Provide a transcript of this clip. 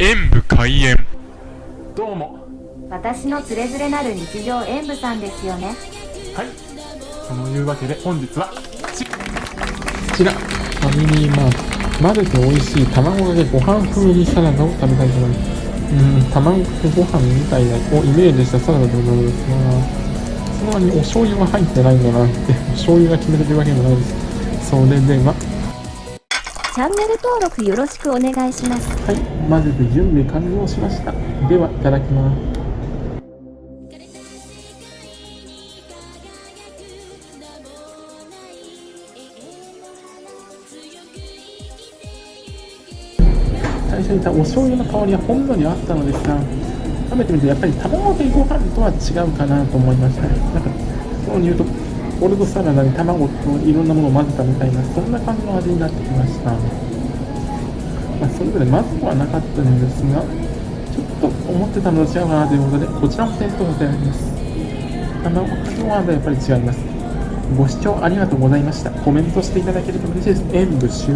演武開演どうも私のつれづれなる日常演舞さんですよねはいそのいうわけで本日はちこちら、ファミリーマート。混ぜて美味しい卵かけご飯風味サラダを食べたいと思います。うん、卵かけご飯みたいなをイメージしたサラダでございますが、その割にお醤油は入ってないんだなって、お醤油が決めてるわけでもないです。それでは、チャンネル登録よろしくお願いしますはい、混ぜて準備完了しました。では、いただきます。最初にお醤油の香りはほんのりあったのですが食べてみるとやっぱり卵かけご飯とは違うかなと思いましたなんかそうに言うとポルトサラダに卵といろんなものを混ぜたみたいなそんな感じの味になってきました。まあ、それぞれまずくはなかったんですがちょっと思ってたのと違うかなということでこちらも店頭させられます。卵かけご飯とやっぱり違います。ご視聴ありがとうございました。コメントしていただけると嬉しいです。演武終